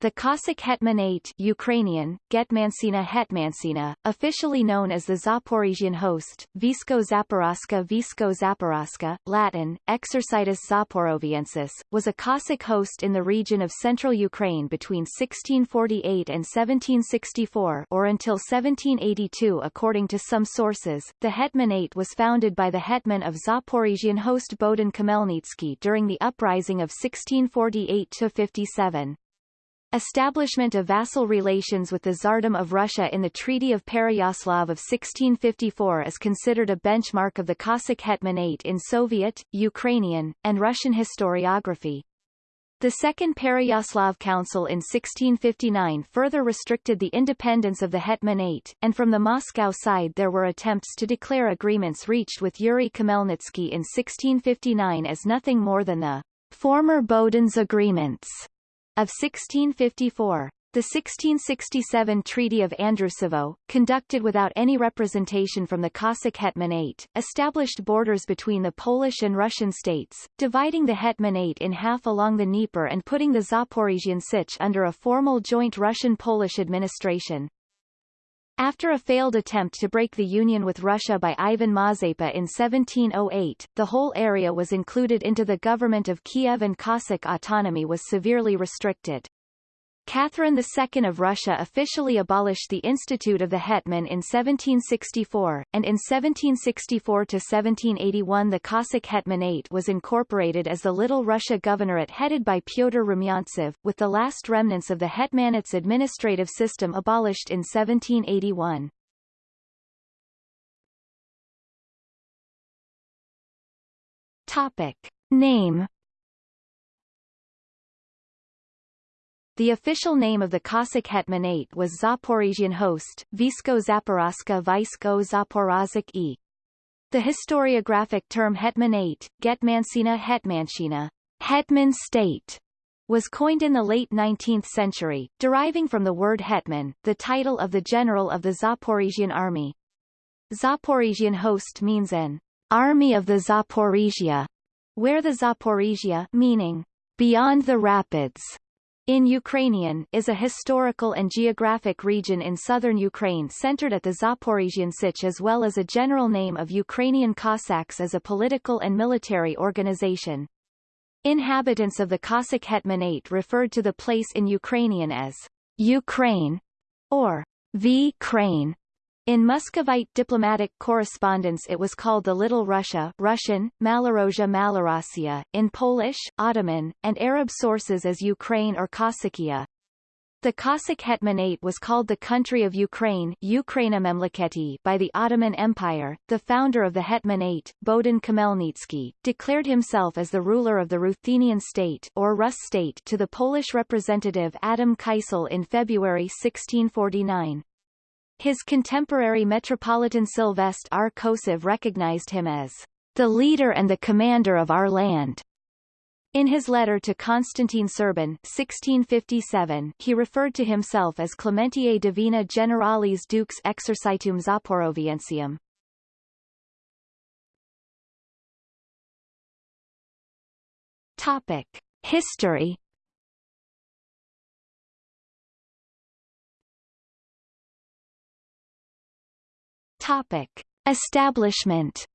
the Cossack Hetmanate Ukrainian, Getmansina Hetmansina, officially known as the Zaporizhian host, Visko Zaporoska Visko Zaporoska, Latin, Exercitus Zaporoviensis, was a Cossack host in the region of central Ukraine between 1648 and 1764 or until 1782 according to some sources. The Hetmanate was founded by the hetman of Zaporizhian host Bohdan Khmelnytsky during the uprising of 1648-57. Establishment of vassal relations with the Tsardom of Russia in the Treaty of Pereyaslav of 1654 is considered a benchmark of the Cossack Hetmanate in Soviet, Ukrainian, and Russian historiography. The Second Pereyaslav Council in 1659 further restricted the independence of the Hetmanate, and from the Moscow side there were attempts to declare agreements reached with Yuri Khmelnytsky in 1659 as nothing more than the former Bohdan's agreements of 1654. The 1667 Treaty of Andrusovo, conducted without any representation from the Cossack Hetmanate, established borders between the Polish and Russian states, dividing the Hetmanate in half along the Dnieper and putting the Zaporizhian Sich under a formal joint Russian-Polish administration. After a failed attempt to break the union with Russia by Ivan Mazepa in 1708, the whole area was included into the government of Kiev and Cossack autonomy was severely restricted. Catherine II of Russia officially abolished the Institute of the Hetman in 1764, and in 1764 to 1781, the Cossack Hetmanate was incorporated as the Little Russia Governorate headed by Pyotr Rumyantsev, with the last remnants of the Hetmanate's administrative system abolished in 1781. Topic. Name The official name of the Cossack Hetmanate was Zaporizhian host, Visko Zaporozhka Vysko Zaporozhik e. The historiographic term Hetmanate, Getmansina Hetmanshina, Hetman state, was coined in the late 19th century, deriving from the word hetman, the title of the general of the Zaporizhian army. Zaporizhian host means an army of the Zaporizhia, where the Zaporizhia meaning beyond the rapids in Ukrainian is a historical and geographic region in southern Ukraine centered at the Zaporizhian Sich as well as a general name of Ukrainian Cossacks as a political and military organization. Inhabitants of the Cossack Hetmanate referred to the place in Ukrainian as Ukraine or V. Crane, in Muscovite diplomatic correspondence it was called the Little Russia Russian, Malorozhia Malorossia, in Polish, Ottoman, and Arab sources as Ukraine or Cossakia. The Cossack Hetmanate was called the country of Ukraine by the Ottoman Empire. The founder of the Hetmanate, Bohdan Khmelnytsky, declared himself as the ruler of the Ruthenian state or Rus state to the Polish representative Adam Kysel in February 1649. His contemporary Metropolitan Sylvestre R. Kosiv recognized him as the leader and the commander of our land. In his letter to Constantine Serban 1657, he referred to himself as Clementiae Divina Generalis Dux Exercitum Zaporoviensium. Topic. History Topic. Establishment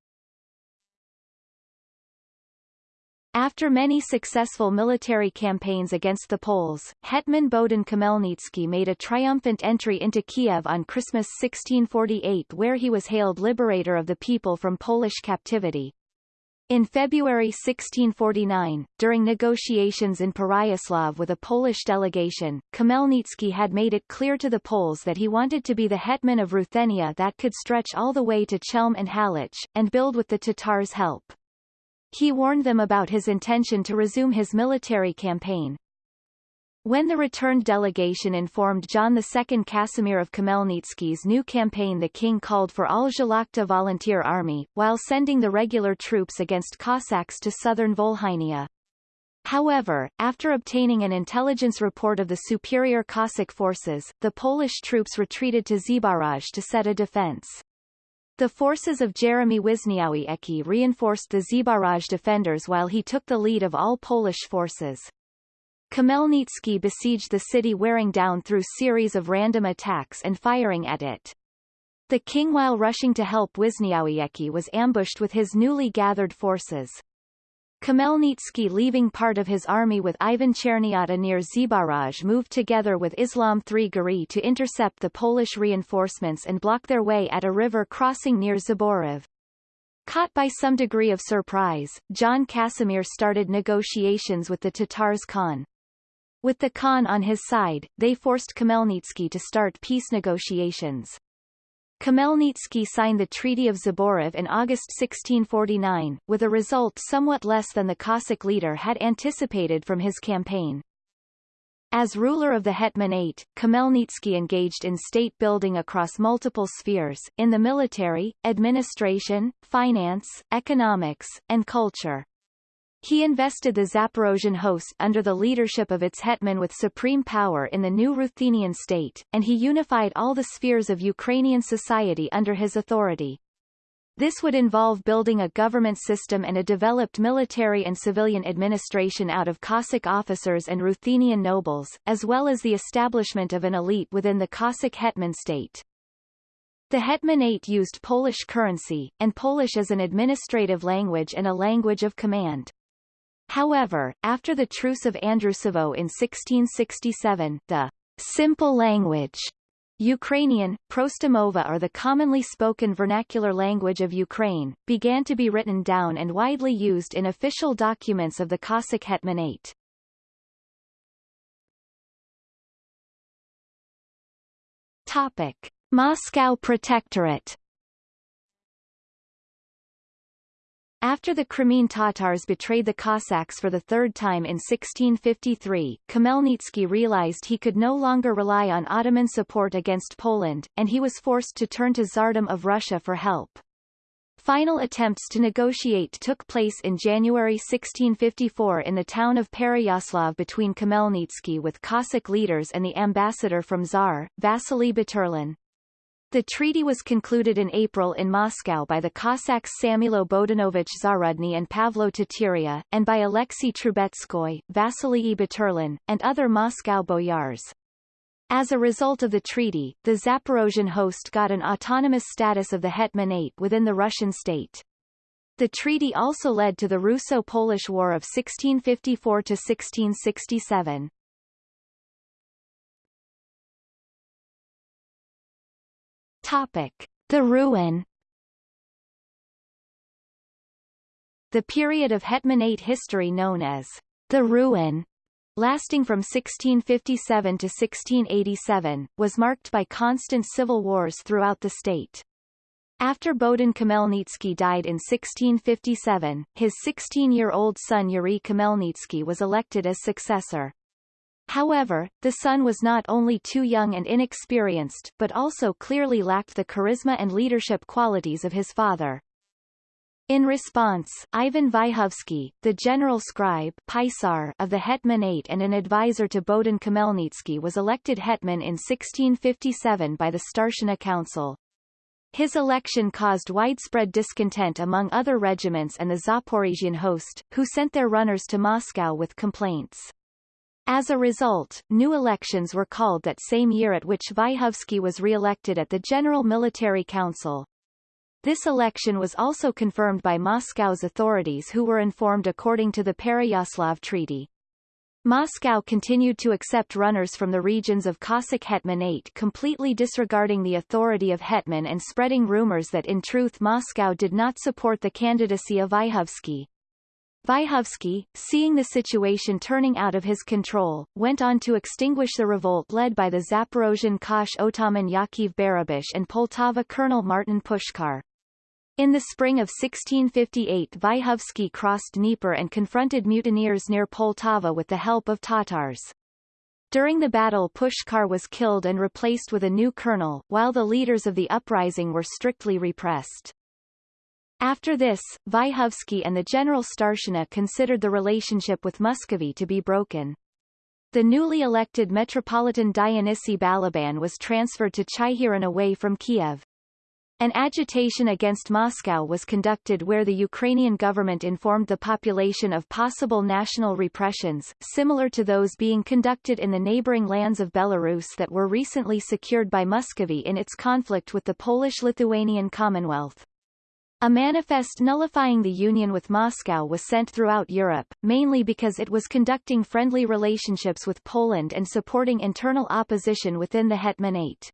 After many successful military campaigns against the Poles, Hetman Bohdan Khmelnytsky made a triumphant entry into Kiev on Christmas 1648 where he was hailed liberator of the people from Polish captivity. In February 1649, during negotiations in Pereyaslav with a Polish delegation, Khmelnytsky had made it clear to the Poles that he wanted to be the hetman of Ruthenia that could stretch all the way to Chelm and Halych, and build with the Tatars' help. He warned them about his intention to resume his military campaign, when the returned delegation informed John II Casimir of Khmelnytsky's new campaign the king called for all szlachta volunteer army, while sending the regular troops against Cossacks to southern Volhynia. However, after obtaining an intelligence report of the superior Cossack forces, the Polish troops retreated to Zbaraj to set a defense. The forces of Jeremy Wiśniowiecki reinforced the Zbaraj defenders while he took the lead of all Polish forces. Khmelnytsky besieged the city wearing down through series of random attacks and firing at it. The king while rushing to help Wiśniowiecki was ambushed with his newly gathered forces. Khmelnytsky leaving part of his army with Ivan Chernyata near Zbaraj moved together with Islam III Giray to intercept the Polish reinforcements and block their way at a river crossing near Zborov. Caught by some degree of surprise, John Casimir started negotiations with the Tatars Khan. With the Khan on his side, they forced Khmelnytsky to start peace negotiations. Khmelnytsky signed the Treaty of Zborov in August 1649, with a result somewhat less than the Cossack leader had anticipated from his campaign. As ruler of the Hetmanate, Khmelnytsky engaged in state building across multiple spheres, in the military, administration, finance, economics, and culture. He invested the Zaporozhian host under the leadership of its hetman with supreme power in the new Ruthenian state, and he unified all the spheres of Ukrainian society under his authority. This would involve building a government system and a developed military and civilian administration out of Cossack officers and Ruthenian nobles, as well as the establishment of an elite within the Cossack hetman state. The hetmanate used Polish currency, and Polish as an administrative language and a language of command. However, after the Truce of Andrusovo in 1667, the simple language Ukrainian, Prostomova or the commonly spoken vernacular language of Ukraine, began to be written down and widely used in official documents of the Cossack Hetmanate. Topic. Moscow Protectorate After the Crimean Tatars betrayed the Cossacks for the third time in 1653, Khmelnytsky realized he could no longer rely on Ottoman support against Poland, and he was forced to turn to Tsardom of Russia for help. Final attempts to negotiate took place in January 1654 in the town of Pereyaslav between Khmelnytsky with Cossack leaders and the ambassador from Tsar, Vasily Buturlin. The treaty was concluded in April in Moscow by the Cossacks Samilo Bodanovich Zarudny and Pavlo Teteria, and by Alexei Trubetskoy, Vasily Buturlin, and other Moscow boyars. As a result of the treaty, the Zaporozhian host got an autonomous status of the Hetmanate within the Russian state. The treaty also led to the Russo-Polish War of 1654–1667. Topic. The ruin The period of Hetmanate history known as the Ruin, lasting from 1657 to 1687, was marked by constant civil wars throughout the state. After Bohdan Khmelnytsky died in 1657, his 16-year-old son Yuri Khmelnytsky was elected as successor. However, the son was not only too young and inexperienced but also clearly lacked the charisma and leadership qualities of his father. In response, Ivan Vyhovsky, the general scribe Pisar of the Hetmanate and an advisor to Bohdan Khmelnytsky was elected hetman in 1657 by the Starshina Council. His election caused widespread discontent among other regiments and the Zaporizhian host, who sent their runners to Moscow with complaints. As a result, new elections were called that same year at which Vyhovsky was re-elected at the General Military Council. This election was also confirmed by Moscow's authorities who were informed according to the Pereyaslav Treaty. Moscow continued to accept runners from the regions of Cossack Hetmanate completely disregarding the authority of Hetman and spreading rumors that in truth Moscow did not support the candidacy of Vyhovsky. Vyhovsky, seeing the situation turning out of his control, went on to extinguish the revolt led by the Zaporozhian Kosh Otaman Yakiv Barabash and Poltava Colonel Martin Pushkar. In the spring of 1658 Vyhovsky crossed Dnieper and confronted mutineers near Poltava with the help of Tatars. During the battle Pushkar was killed and replaced with a new colonel, while the leaders of the uprising were strictly repressed. After this, Vyhovsky and the General Starshina considered the relationship with Muscovy to be broken. The newly elected Metropolitan Dionysy Balaban was transferred to Chyhyryn away from Kiev. An agitation against Moscow was conducted where the Ukrainian government informed the population of possible national repressions, similar to those being conducted in the neighboring lands of Belarus that were recently secured by Muscovy in its conflict with the Polish-Lithuanian Commonwealth. A manifest nullifying the union with Moscow was sent throughout Europe, mainly because it was conducting friendly relationships with Poland and supporting internal opposition within the Hetmanate.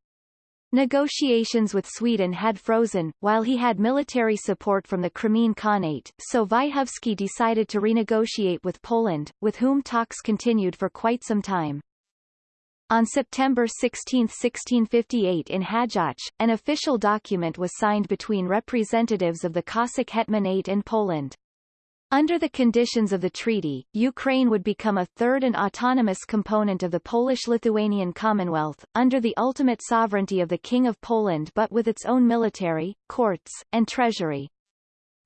Negotiations with Sweden had frozen, while he had military support from the Crimean Khanate, so Vyhovsky decided to renegotiate with Poland, with whom talks continued for quite some time. On September 16, 1658 in Hadiach, an official document was signed between representatives of the Cossack Hetmanate and Poland. Under the conditions of the treaty, Ukraine would become a third and autonomous component of the Polish-Lithuanian Commonwealth, under the ultimate sovereignty of the King of Poland but with its own military, courts, and treasury.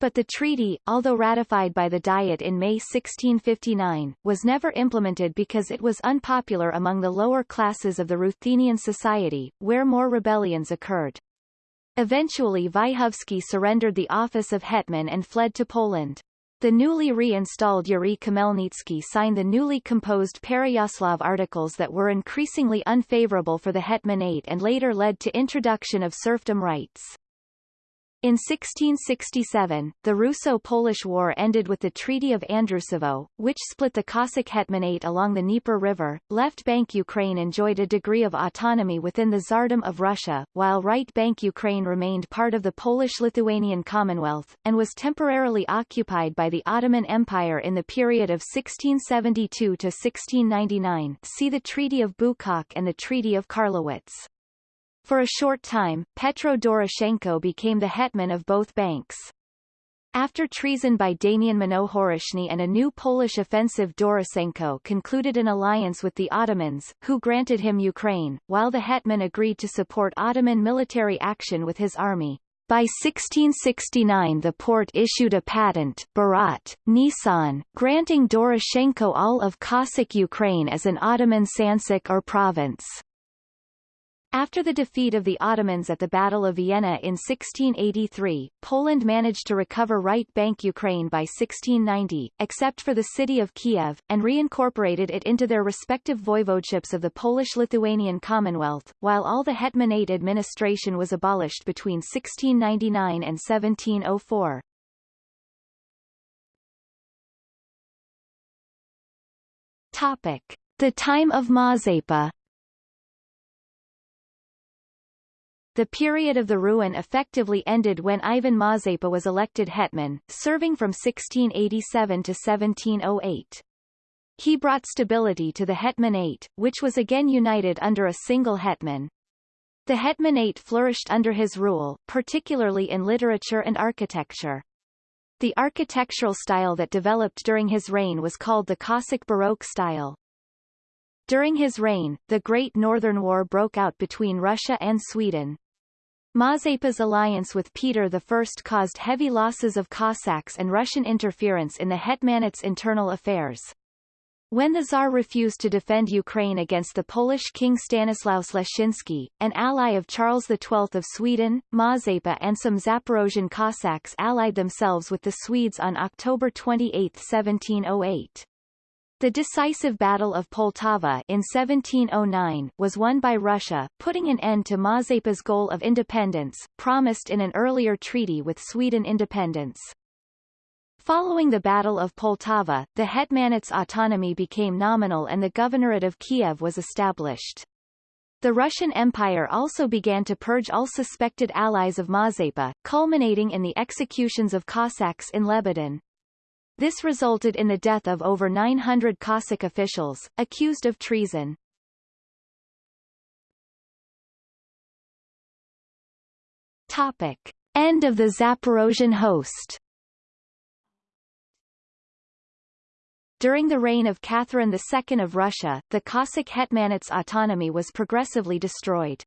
But the treaty, although ratified by the Diet in May 1659, was never implemented because it was unpopular among the lower classes of the Ruthenian society, where more rebellions occurred. Eventually Vyhovsky surrendered the office of hetman and fled to Poland. The newly reinstalled Yuri Khmelnytsky signed the newly composed Pereyaslav articles that were increasingly unfavorable for the hetmanate and later led to introduction of serfdom rights. In 1667, the Russo-Polish War ended with the Treaty of Andrusovo, which split the Cossack Hetmanate along the Dnieper River. Left Bank Ukraine enjoyed a degree of autonomy within the Tsardom of Russia, while Right Bank Ukraine remained part of the Polish-Lithuanian Commonwealth, and was temporarily occupied by the Ottoman Empire in the period of 1672 to 1699 see the Treaty of Buchach and the Treaty of Karlowitz. For a short time, Petro Doroshenko became the hetman of both banks. After treason by Damian Mnohohrishny and a new Polish offensive Doroshenko concluded an alliance with the Ottomans, who granted him Ukraine, while the hetman agreed to support Ottoman military action with his army. By 1669 the Porte issued a patent Barat, Nisan, granting Doroshenko all of Cossack Ukraine as an Ottoman sanjak or province. After the defeat of the Ottomans at the Battle of Vienna in 1683, Poland managed to recover right bank Ukraine by 1690, except for the city of Kiev, and reincorporated it into their respective voivodeships of the Polish-Lithuanian Commonwealth, while all the Hetmanate administration was abolished between 1699 and 1704. Topic. The time of Mazepa The period of the ruin effectively ended when Ivan Mazepa was elected hetman, serving from 1687 to 1708. He brought stability to the hetmanate, which was again united under a single hetman. The hetmanate flourished under his rule, particularly in literature and architecture. The architectural style that developed during his reign was called the Cossack Baroque style. During his reign, the Great Northern War broke out between Russia and Sweden. Mazepa's alliance with Peter I caused heavy losses of Cossacks and Russian interference in the Hetmanate's internal affairs. When the Tsar refused to defend Ukraine against the Polish king Stanislaus Leszczynski, an ally of Charles XII of Sweden, Mazepa and some Zaporozhian Cossacks allied themselves with the Swedes on October 28, 1708. The decisive Battle of Poltava in 1709 was won by Russia, putting an end to Mazepa's goal of independence, promised in an earlier treaty with Sweden independence. Following the Battle of Poltava, the Hetmanate's autonomy became nominal and the Governorate of Kiev was established. The Russian Empire also began to purge all suspected allies of Mazepa, culminating in the executions of Cossacks in Lebedyn. This resulted in the death of over 900 Cossack officials, accused of treason. Topic. End of the Zaporozhian host During the reign of Catherine II of Russia, the Cossack hetmanate's autonomy was progressively destroyed.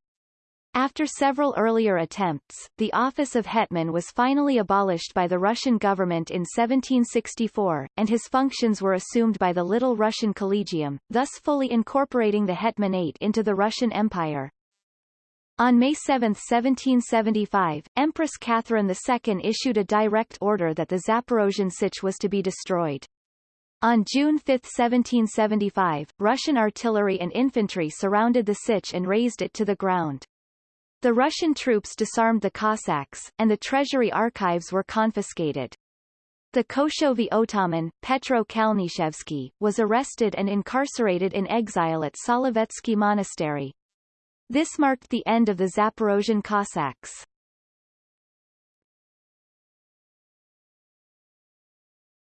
After several earlier attempts, the office of hetman was finally abolished by the Russian government in 1764, and his functions were assumed by the Little Russian Collegium, thus fully incorporating the hetmanate into the Russian Empire. On May 7, 1775, Empress Catherine II issued a direct order that the Zaporozhian Sich was to be destroyed. On June 5, 1775, Russian artillery and infantry surrounded the Sich and razed it to the ground. The Russian troops disarmed the Cossacks, and the treasury archives were confiscated. The Koshovy Otaman, Petro Kalnyshevsky, was arrested and incarcerated in exile at Solovetsky Monastery. This marked the end of the Zaporozhian Cossacks.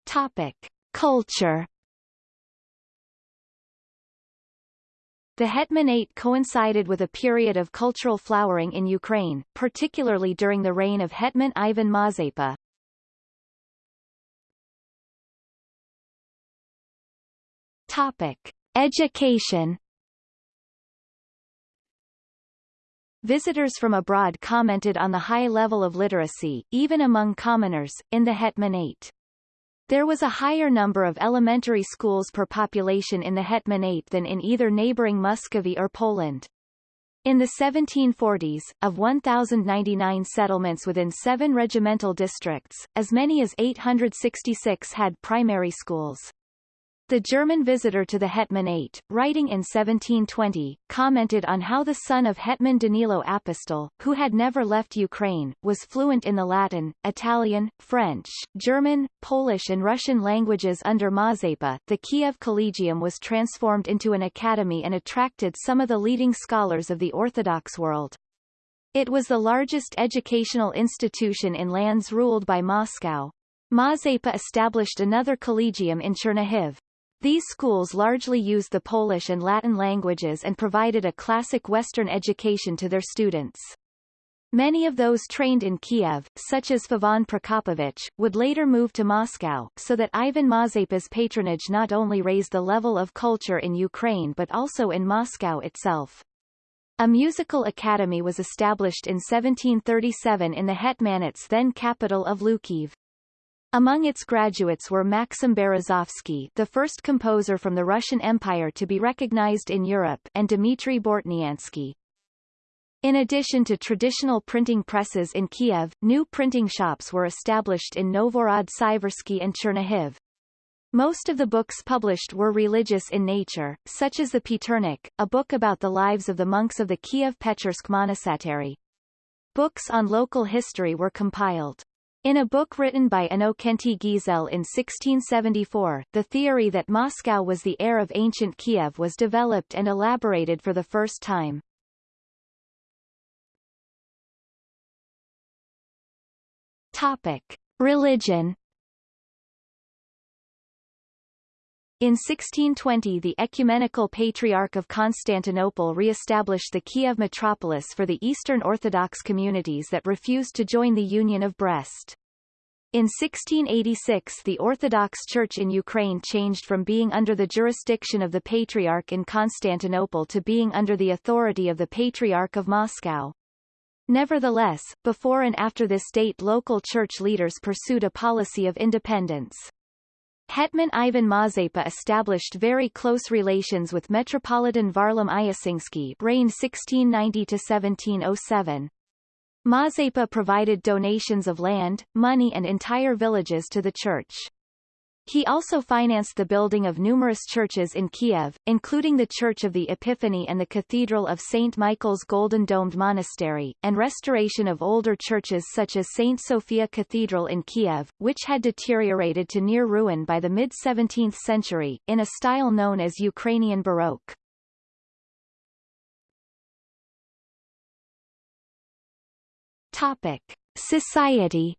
Topic. Culture The Hetmanate coincided with a period of cultural flowering in Ukraine, particularly during the reign of Hetman Ivan Mazepa. Topic. Education Visitors from abroad commented on the high level of literacy, even among commoners, in the Hetmanate. There was a higher number of elementary schools per population in the Hetmanate than in either neighboring Muscovy or Poland. In the 1740s, of 1,099 settlements within seven regimental districts, as many as 866 had primary schools. The German visitor to the Hetman Hetmanate, writing in 1720, commented on how the son of Hetman Danilo Apostol, who had never left Ukraine, was fluent in the Latin, Italian, French, German, Polish and Russian languages under Mazepa. The Kiev Collegium was transformed into an academy and attracted some of the leading scholars of the Orthodox world. It was the largest educational institution in lands ruled by Moscow. Mazepa established another collegium in Chernihiv. These schools largely used the Polish and Latin languages and provided a classic Western education to their students. Many of those trained in Kiev, such as Feofan Prokopovich, would later move to Moscow, so that Ivan Mazepa's patronage not only raised the level of culture in Ukraine but also in Moscow itself. A musical academy was established in 1737 in the Hetmanate's then capital of Hlukhiv. Among its graduates were Maxim Berezovsky the first composer from the Russian Empire to be recognized in Europe and Dmitry Bortniansky. In addition to traditional printing presses in Kiev, new printing shops were established in Novhorod-Siversky and Chernihiv. Most of the books published were religious in nature, such as the Paterik, a book about the lives of the monks of the Kiev-Pechersk monastery. Books on local history were compiled. In a book written by Innokenty Gizel in 1674, the theory that Moscow was the heir of ancient Kiev was developed and elaborated for the first time. Topic. Religion In 1620 the Ecumenical Patriarch of Constantinople re-established the Kiev metropolis for the Eastern Orthodox communities that refused to join the Union of Brest. In 1686 the Orthodox Church in Ukraine changed from being under the jurisdiction of the Patriarch in Constantinople to being under the authority of the Patriarch of Moscow. Nevertheless, before and after this date local church leaders pursued a policy of independence. Hetman Ivan Mazepa established very close relations with Metropolitan Varlam Yasynsky reigned 1690-1707. Mazepa provided donations of land, money and entire villages to the church. He also financed the building of numerous churches in Kiev, including the Church of the Epiphany and the Cathedral of St. Michael's Golden Domed Monastery, and restoration of older churches such as St. Sophia Cathedral in Kiev, which had deteriorated to near ruin by the mid-17th century, in a style known as Ukrainian Baroque. Topic. Society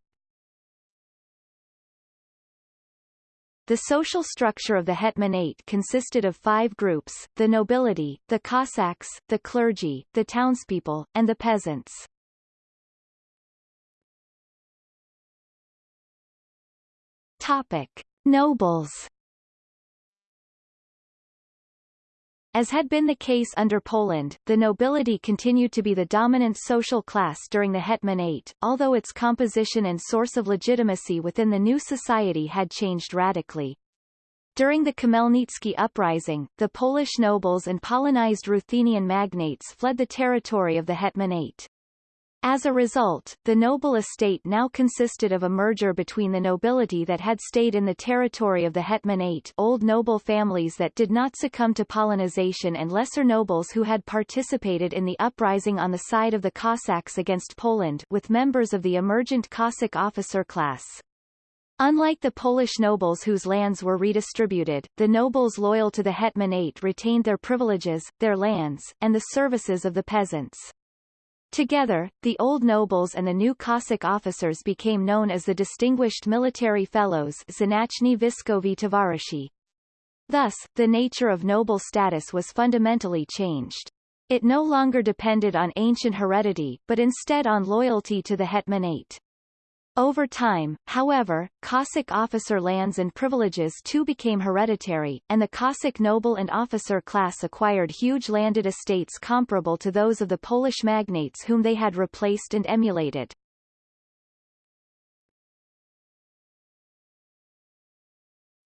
The social structure of the hetmanate consisted of five groups, the nobility, the Cossacks, the clergy, the townspeople, and the peasants. Topic. Nobles As had been the case under Poland, the nobility continued to be the dominant social class during the Hetmanate, although its composition and source of legitimacy within the new society had changed radically. During the Khmelnytsky uprising, the Polish nobles and Polonized Ruthenian magnates fled the territory of the Hetmanate. As a result, the noble estate now consisted of a merger between the nobility that had stayed in the territory of the Hetmanate old noble families that did not succumb to Polonization and lesser nobles who had participated in the uprising on the side of the Cossacks against Poland with members of the emergent Cossack officer class. Unlike the Polish nobles whose lands were redistributed, the nobles loyal to the Hetmanate retained their privileges, their lands, and the services of the peasants. Together, the old nobles and the new Cossack officers became known as the Distinguished Military Fellows Znachny Viskovi Tovarishi. Thus, the nature of noble status was fundamentally changed. It no longer depended on ancient heredity, but instead on loyalty to the hetmanate. Over time, however, Cossack officer lands and privileges too became hereditary, and the Cossack noble and officer class acquired huge landed estates comparable to those of the Polish magnates whom they had replaced and emulated.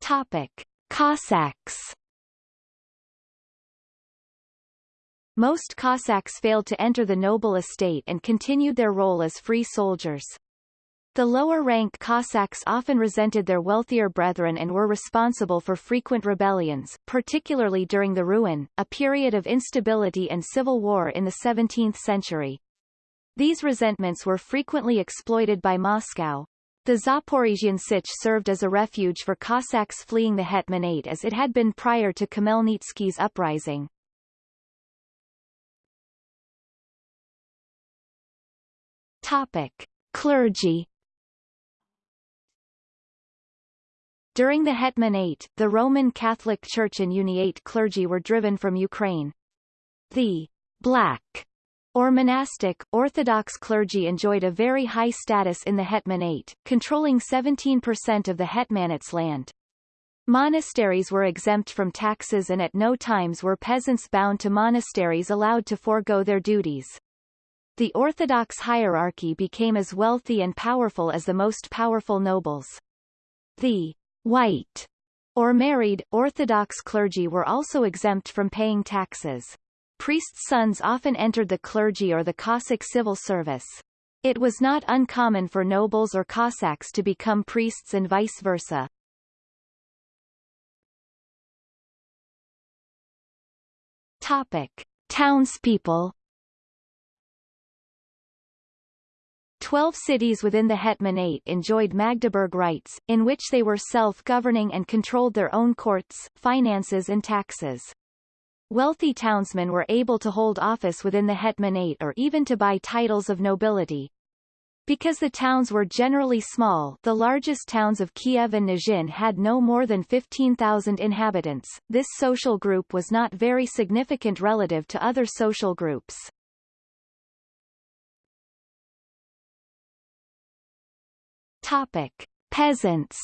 Topic. Cossacks Most Cossacks failed to enter the noble estate and continued their role as free soldiers. The lower-rank Cossacks often resented their wealthier brethren and were responsible for frequent rebellions, particularly during the Ruin, a period of instability and civil war in the 17th century. These resentments were frequently exploited by Moscow. The Zaporizhian Sich served as a refuge for Cossacks fleeing the Hetmanate as it had been prior to Khmelnytsky's uprising. Topic. Clergy During the Hetmanate, the Roman Catholic Church and Uniate clergy were driven from Ukraine. The black or monastic, Orthodox clergy enjoyed a very high status in the Hetmanate, controlling 17% of the Hetmanate's land. Monasteries were exempt from taxes and at no times were peasants bound to monasteries allowed to forego their duties. The Orthodox hierarchy became as wealthy and powerful as the most powerful nobles. The white, or married, Orthodox clergy were also exempt from paying taxes. Priests' sons often entered the clergy or the Cossack civil service. It was not uncommon for nobles or Cossacks to become priests and vice versa. Topic. Townspeople Twelve cities within the Hetmanate enjoyed Magdeburg rights, in which they were self-governing and controlled their own courts, finances and taxes. Wealthy townsmen were able to hold office within the Hetmanate or even to buy titles of nobility. Because the towns were generally small the largest towns of Kiev and Nizhin had no more than 15,000 inhabitants, this social group was not very significant relative to other social groups. Topic. Peasants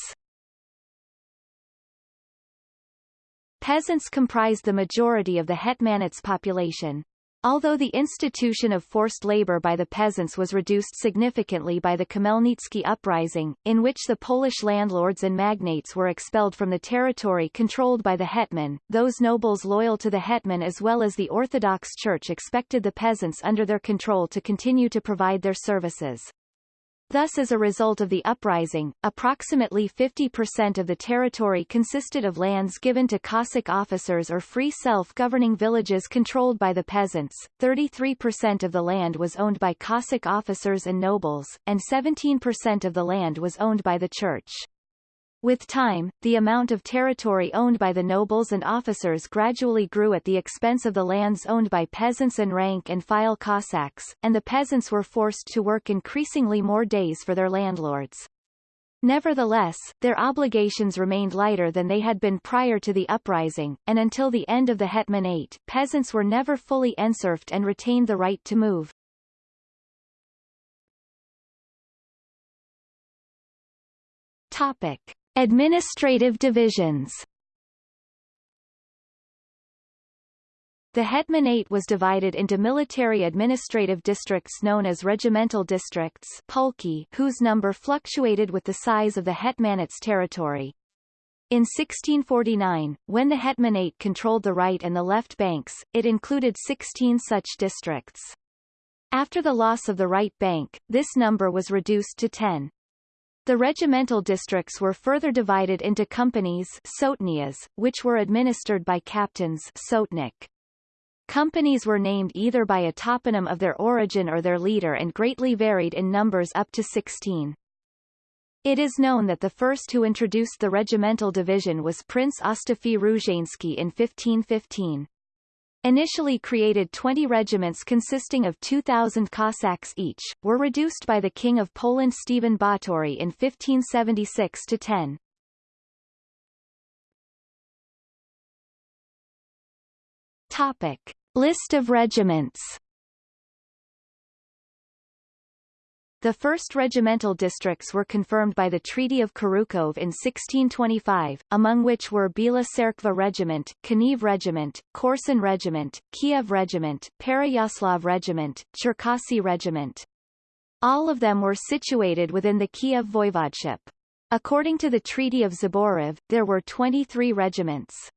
Peasants comprised the majority of the hetmanate's population. Although the institution of forced labor by the peasants was reduced significantly by the Khmelnytsky uprising, in which the Polish landlords and magnates were expelled from the territory controlled by the hetman, those nobles loyal to the hetman as well as the Orthodox Church expected the peasants under their control to continue to provide their services. Thus as a result of the uprising, approximately 50% of the territory consisted of lands given to Cossack officers or free self-governing villages controlled by the peasants, 33% of the land was owned by Cossack officers and nobles, and 17% of the land was owned by the church. With time, the amount of territory owned by the nobles and officers gradually grew at the expense of the lands owned by peasants and rank and file Cossacks, and the peasants were forced to work increasingly more days for their landlords. Nevertheless, their obligations remained lighter than they had been prior to the uprising, and until the end of the Hetmanate, peasants were never fully enserfed and retained the right to move. Topic. Administrative divisions The Hetmanate was divided into military administrative districts known as regimental districts Polki, whose number fluctuated with the size of the Hetmanate's territory. In 1649, when the hetmanate controlled the right and the left banks, it included 16 such districts. After the loss of the right bank, this number was reduced to 10. The regimental districts were further divided into companies sotnias, which were administered by captains sotnik. Companies were named either by a toponym of their origin or their leader and greatly varied in numbers up to 16. It is known that the first who introduced the regimental division was Prince Ostafi Różański in 1515. Initially created 20 regiments consisting of 2,000 Cossacks each, were reduced by the King of Poland Stephen Batory in 1576 to 10. Topic. List of regiments The first regimental districts were confirmed by the Treaty of Krychów in 1625, among which were Bila Tserkva Regiment, Kaniv Regiment, Korsun Regiment, Kiev Regiment, Pereyaslav Regiment, Cherkasy Regiment. All of them were situated within the Kiev voivodeship. According to the Treaty of Zborov, there were 23 regiments.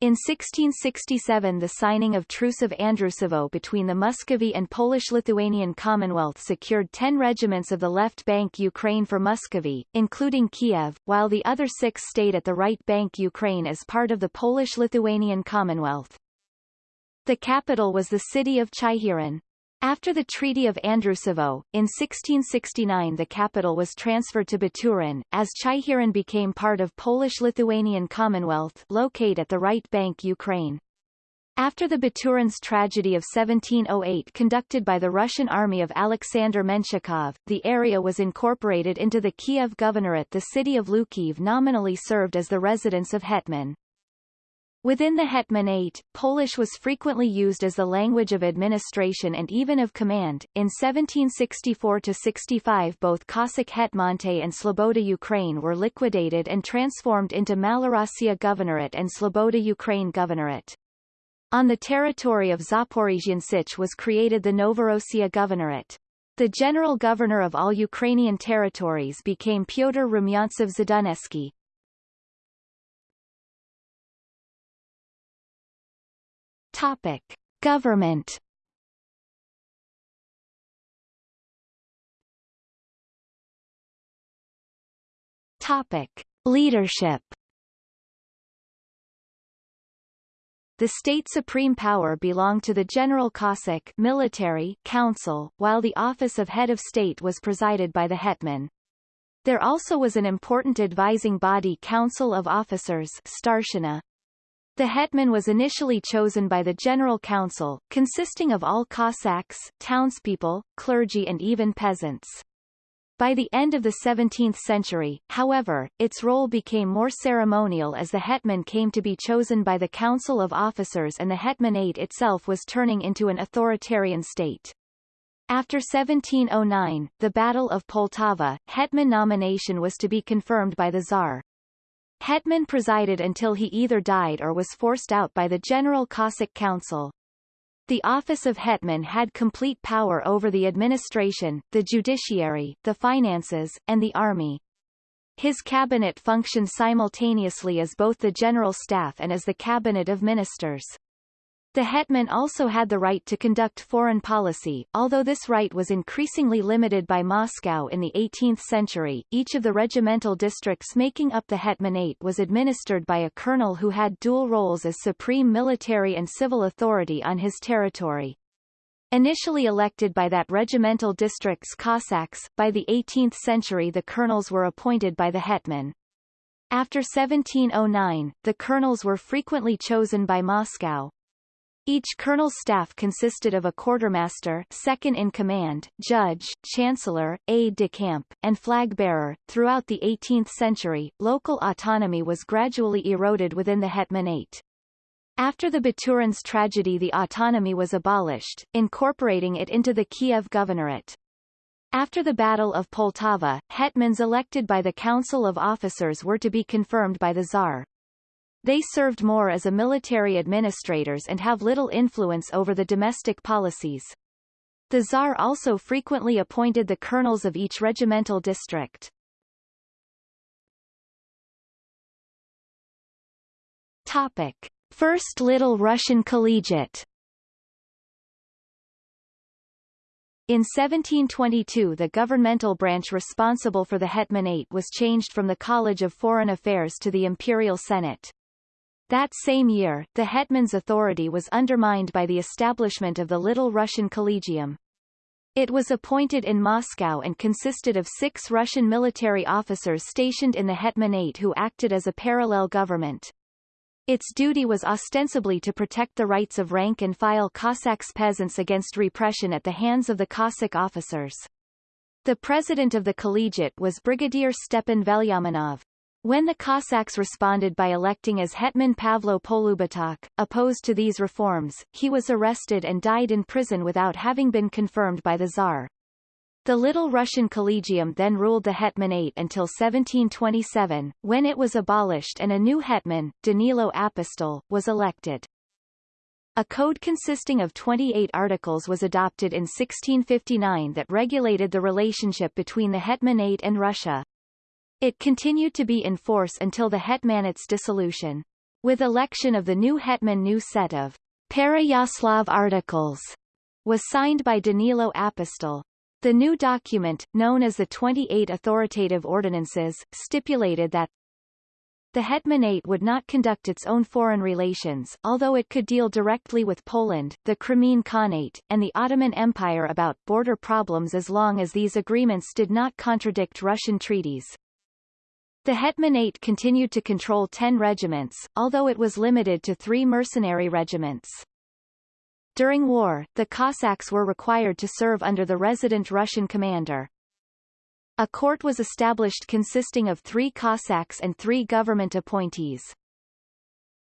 In 1667 the signing of Truce of Andrusovo between the Muscovy and Polish-Lithuanian Commonwealth secured 10 regiments of the left bank Ukraine for Muscovy, including Kiev, while the other six stayed at the right bank Ukraine as part of the Polish-Lithuanian Commonwealth. The capital was the city of Chyhyryn. After the Treaty of Andrusovo, in 1669 the capital was transferred to Baturin, as Chyhyryn became part of Polish-Lithuanian Commonwealth located at the right bank Ukraine. After the Baturin's tragedy of 1708 conducted by the Russian army of Alexander Menshikov, the area was incorporated into the Kiev Governorate the city of Hlukhiv nominally served as the residence of Hetman. Within the Hetmanate, Polish was frequently used as the language of administration and even of command. In 1764-65 both Cossack Hetmanate and Sloboda Ukraine were liquidated and transformed into Malorossia Governorate and Sloboda Ukraine Governorate. On the territory of Zaporizhian Sich was created the Novorossiya Governorate. The general governor of all Ukrainian territories became Pyotr Rumyantsev Zadunaisky. Topic. Government Topic. Leadership The state supreme power belonged to the General Cossack military council, while the office of head of state was presided by the hetman. There also was an important advising body Council of Officers Starshina, the hetman was initially chosen by the General Council, consisting of all Cossacks, townspeople, clergy and even peasants. By the end of the 17th century, however, its role became more ceremonial as the hetman came to be chosen by the Council of Officers and the hetmanate itself was turning into an authoritarian state. After 1709, the Battle of Poltava, hetman nomination was to be confirmed by the Tsar. Hetman presided until he either died or was forced out by the General Cossack Council. The office of hetman had complete power over the administration, the judiciary, the finances, and the army. His cabinet functioned simultaneously as both the general staff and as the cabinet of ministers. The hetman also had the right to conduct foreign policy, although this right was increasingly limited by Moscow in the 18th century. Each of the regimental districts making up the hetmanate was administered by a colonel who had dual roles as supreme military and civil authority on his territory. Initially elected by that regimental district's Cossacks, by the 18th century the colonels were appointed by the hetman. After 1709, the colonels were frequently chosen by Moscow, each colonel's staff consisted of a quartermaster second in command, judge, chancellor, aide-de-camp, and flag-bearer. Throughout the 18th century, local autonomy was gradually eroded within the hetmanate. After the Baturin's tragedy the autonomy was abolished, incorporating it into the Kiev Governorate. After the Battle of Poltava, hetmans elected by the Council of Officers were to be confirmed by the Tsar. They served more as a military administrators and have little influence over the domestic policies. The Tsar also frequently appointed the colonels of each regimental district. Topic. First Little Russian Collegiate In 1722 the governmental branch responsible for the hetmanate was changed from the College of Foreign Affairs to the Imperial Senate. That same year, the hetman's authority was undermined by the establishment of the Little Russian Collegium. It was appointed in Moscow and consisted of six Russian military officers stationed in the hetmanate who acted as a parallel government. Its duty was ostensibly to protect the rights of rank-and-file Cossacks peasants against repression at the hands of the Cossack officers. The president of the collegiate was Brigadier Stepan Velyaminov. When the Cossacks responded by electing as Hetman Pavlo Polubotok, opposed to these reforms, he was arrested and died in prison without having been confirmed by the Tsar. The Little Russian Collegium then ruled the Hetmanate until 1727, when it was abolished and a new hetman, Danilo Apostol, was elected. A code consisting of 28 articles was adopted in 1659 that regulated the relationship between the Hetmanate and Russia. It continued to be in force until the Hetmanate's dissolution. With election of the new hetman new set of Pereyaslav articles was signed by Danilo Apostol. The new document, known as the 28 Authoritative Ordinances, stipulated that the Hetmanate would not conduct its own foreign relations, although it could deal directly with Poland, the Crimean Khanate, and the Ottoman Empire about border problems as long as these agreements did not contradict Russian treaties. The Hetmanate continued to control ten regiments, although it was limited to three mercenary regiments. During war, the Cossacks were required to serve under the resident Russian commander. A court was established consisting of three Cossacks and three government appointees.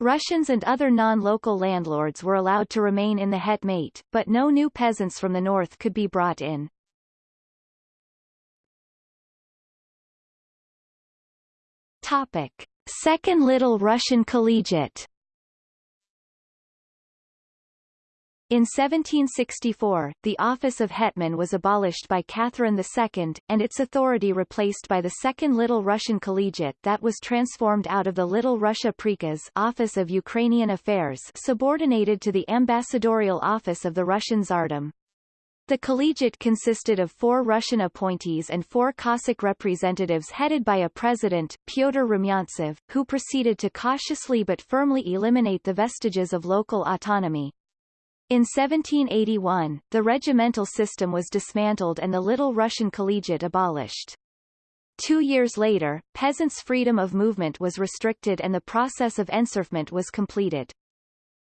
Russians and other non-local landlords were allowed to remain in the Hetmanate, but no new peasants from the north could be brought in. Topic. Second Little Russian Collegiate In 1764, the office of hetman was abolished by Catherine II, and its authority replaced by the Second Little Russian Collegiate that was transformed out of the Little Russia Prikaz Office of Ukrainian Affairs subordinated to the ambassadorial office of the Russian Tsardom. The collegiate consisted of four Russian appointees and four Cossack representatives headed by a president, Pyotr Rumyantsev, who proceeded to cautiously but firmly eliminate the vestiges of local autonomy. In 1781, the regimental system was dismantled and the Little Russian Collegiate abolished. Two years later, peasants' freedom of movement was restricted and the process of enserfment was completed.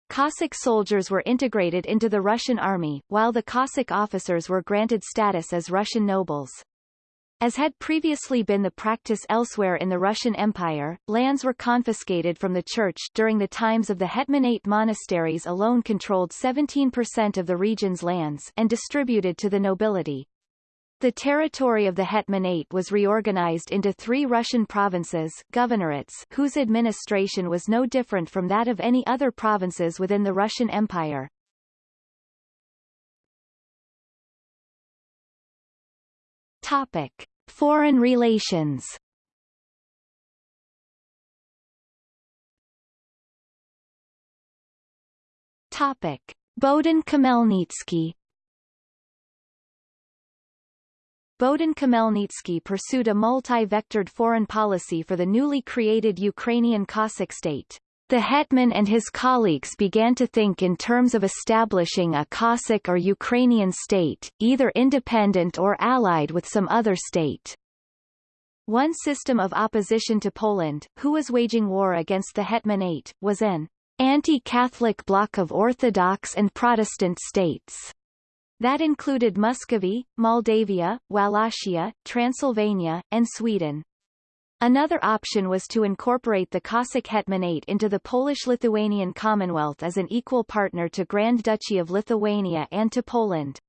Cossack soldiers were integrated into the Russian army, while the Cossack officers were granted status as Russian nobles. As had previously been the practice elsewhere in the Russian Empire, lands were confiscated from the church during the times of the Hetmanate monasteries alone controlled 17% of the region's lands and distributed to the nobility. The territory of the Hetmanate was reorganized into three Russian provinces governorates whose administration was no different from that of any other provinces within the Russian Empire. Topic. Foreign relations Topic. Bohdan Khmelnytsky Bohdan Khmelnytsky pursued a multi-vectored foreign policy for the newly created Ukrainian Cossack state. The hetman and his colleagues began to think in terms of establishing a Cossack or Ukrainian state, either independent or allied with some other state. One system of opposition to Poland, who was waging war against the Hetmanate, was an anti-Catholic bloc of Orthodox and Protestant states that included Muscovy, Moldavia, Wallachia, Transylvania, and Sweden. Another option was to incorporate the Cossack Hetmanate into the Polish-Lithuanian Commonwealth as an equal partner to Grand Duchy of Lithuania and to Poland.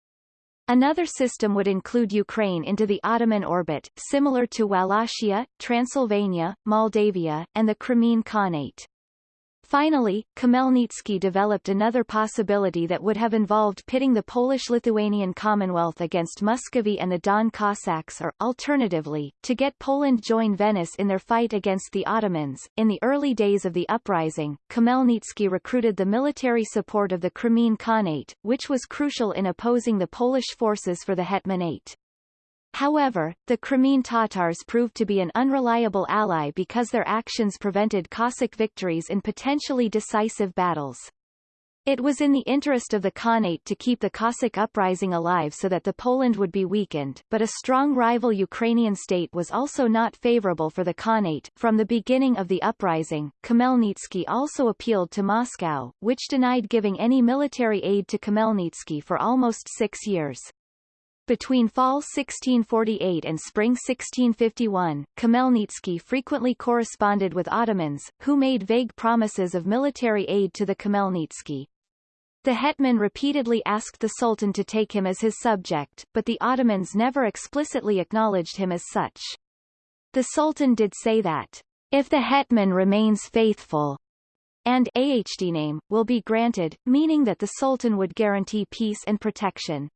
Another system would include Ukraine into the Ottoman orbit, similar to Wallachia, Transylvania, Moldavia, and the Crimean Khanate. Finally, Khmelnytsky developed another possibility that would have involved pitting the Polish-Lithuanian Commonwealth against Muscovy and the Don Cossacks or, alternatively, to get Poland join Venice in their fight against the Ottomans. In the early days of the uprising, Khmelnytsky recruited the military support of the Crimean Khanate, which was crucial in opposing the Polish forces for the Hetmanate. However, the Crimean Tatars proved to be an unreliable ally because their actions prevented Cossack victories in potentially decisive battles. It was in the interest of the Khanate to keep the Cossack uprising alive so that the Poland would be weakened, but a strong rival Ukrainian state was also not favorable for the Khanate. From the beginning of the uprising, Khmelnytsky also appealed to Moscow, which denied giving any military aid to Khmelnytsky for almost six years. Between fall 1648 and spring 1651, Khmelnytsky frequently corresponded with Ottomans, who made vague promises of military aid to the Khmelnytsky. The hetman repeatedly asked the Sultan to take him as his subject, but the Ottomans never explicitly acknowledged him as such. The Sultan did say that, if the hetman remains faithful, and ahd name, will be granted, meaning that the Sultan would guarantee peace and protection.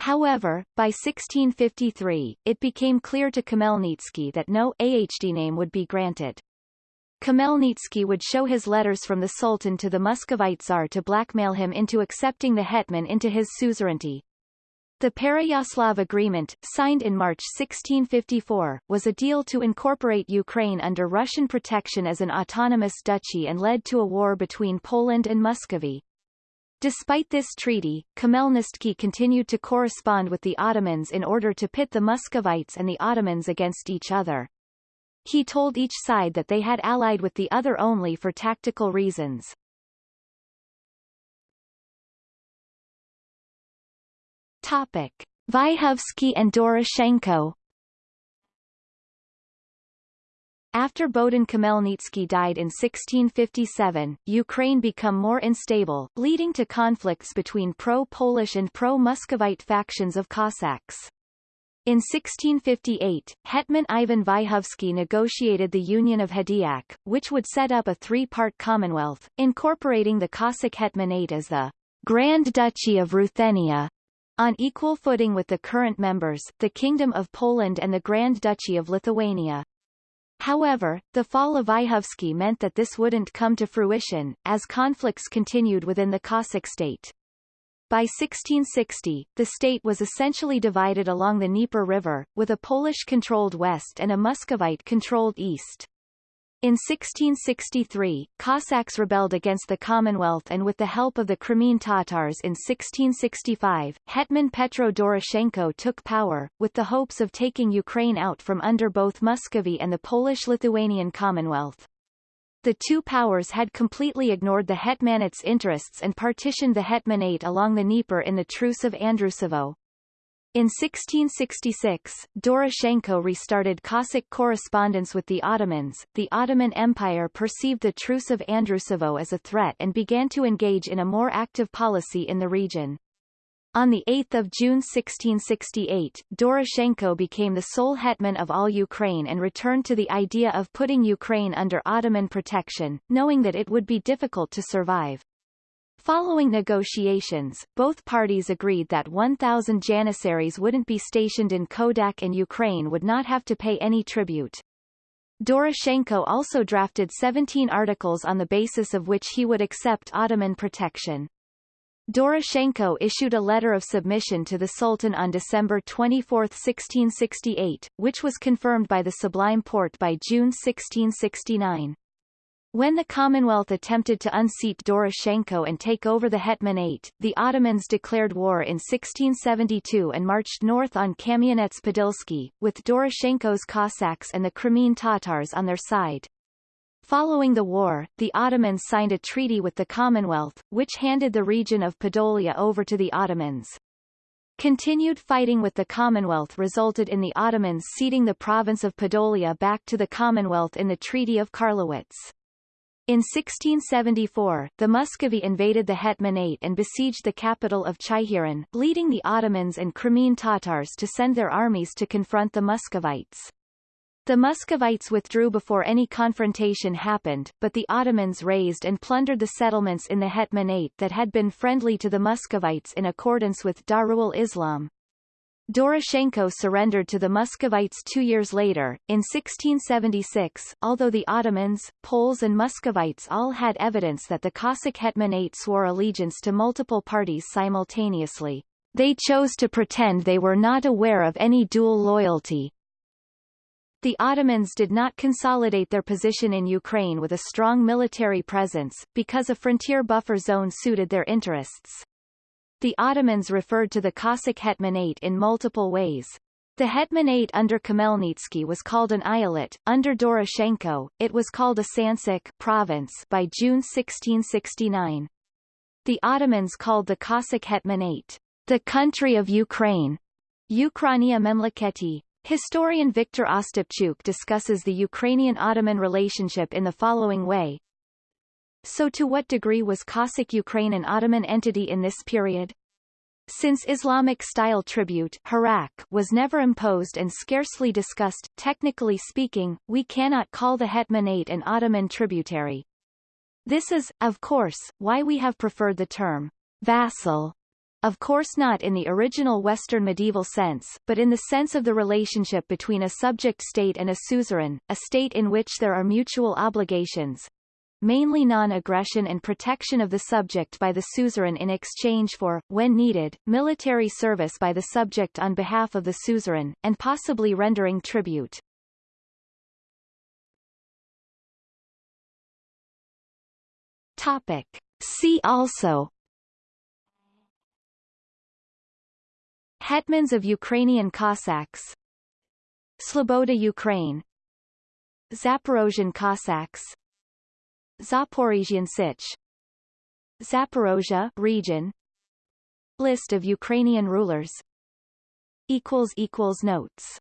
However, by 1653, it became clear to Khmelnytsky that no ahd name would be granted. Khmelnytsky would show his letters from the Sultan to the Muscovite Tsar to blackmail him into accepting the hetman into his suzerainty. The Pereyaslav Agreement, signed in March 1654, was a deal to incorporate Ukraine under Russian protection as an autonomous duchy and led to a war between Poland and Muscovy. Despite this treaty, Khmelnytsky continued to correspond with the Ottomans in order to pit the Muscovites and the Ottomans against each other. He told each side that they had allied with the other only for tactical reasons. Topic. Vyhovsky and Doroshenko After Bohdan Khmelnytsky died in 1657, Ukraine became more unstable, leading to conflicts between pro-Polish and pro-Muscovite factions of Cossacks. In 1658, Hetman Ivan Vyhovsky negotiated the Union of Hadiach, which would set up a three-part commonwealth, incorporating the Cossack Hetmanate as the Grand Duchy of Ruthenia, on equal footing with the current members, the Kingdom of Poland and the Grand Duchy of Lithuania. However, the fall of Vyhovsky meant that this wouldn't come to fruition, as conflicts continued within the Cossack state. By 1660, the state was essentially divided along the Dnieper River, with a Polish-controlled west and a Muscovite-controlled east. In 1663, Cossacks rebelled against the Commonwealth and with the help of the Crimean Tatars in 1665, Hetman Petro Doroshenko took power, with the hopes of taking Ukraine out from under both Muscovy and the Polish-Lithuanian Commonwealth. The two powers had completely ignored the Hetmanate's interests and partitioned the Hetmanate along the Dnieper in the Truce of Andrusovo. In 1666, Doroshenko restarted Cossack correspondence with the Ottomans. The Ottoman Empire perceived the Truce of Andrusovo as a threat and began to engage in a more active policy in the region. On 8 June 1668, Doroshenko became the sole hetman of all Ukraine and returned to the idea of putting Ukraine under Ottoman protection, knowing that it would be difficult to survive. Following negotiations, both parties agreed that 1,000 Janissaries wouldn't be stationed in Kodak and Ukraine would not have to pay any tribute. Doroshenko also drafted 17 articles on the basis of which he would accept Ottoman protection. Doroshenko issued a letter of submission to the Sultan on December 24, 1668, which was confirmed by the Sublime Porte by June 1669. When the Commonwealth attempted to unseat Doroshenko and take over the Hetmanate, the Ottomans declared war in 1672 and marched north on Kamianets-Podilsky, with Doroshenko's Cossacks and the Crimean Tatars on their side. Following the war, the Ottomans signed a treaty with the Commonwealth, which handed the region of Podolia over to the Ottomans. Continued fighting with the Commonwealth resulted in the Ottomans ceding the province of Podolia back to the Commonwealth in the Treaty of Karlowitz. In 1674, the Muscovy invaded the Hetmanate and besieged the capital of Chyhyryn, leading the Ottomans and Crimean Tatars to send their armies to confront the Muscovites. The Muscovites withdrew before any confrontation happened, but the Ottomans razed and plundered the settlements in the Hetmanate that had been friendly to the Muscovites in accordance with Darul Islam. Doroshenko surrendered to the Muscovites two years later, in 1676, although the Ottomans, Poles and Muscovites all had evidence that the Cossack Hetmanate swore allegiance to multiple parties simultaneously. They chose to pretend they were not aware of any dual loyalty, the Ottomans did not consolidate their position in Ukraine with a strong military presence, because a frontier buffer zone suited their interests. The Ottomans referred to the Cossack Hetmanate in multiple ways. The Hetmanate under Khmelnytsky was called an eyalet, under Doroshenko, it was called a Sanjak province by June 1669. The Ottomans called the Cossack Hetmanate, the country of Ukraine, Ukrainia Memleketi, Historian Viktor Ostapchuk discusses the Ukrainian-Ottoman relationship in the following way. So to what degree was Cossack Ukraine an Ottoman entity in this period? Since Islamic-style tribute harak was never imposed and scarcely discussed, technically speaking, we cannot call the Hetmanate an Ottoman tributary. This is, of course, why we have preferred the term vassal of course not in the original Western medieval sense, but in the sense of the relationship between a subject state and a suzerain, a state in which there are mutual obligations, mainly non-aggression and protection of the subject by the suzerain in exchange for, when needed, military service by the subject on behalf of the suzerain, and possibly rendering tribute. Topic. See also Hetmans of Ukrainian Cossacks Sloboda Ukraine Zaporozhian Cossacks Zaporizhian Sich. Zaporozhia region. List of Ukrainian rulers. Equals equals notes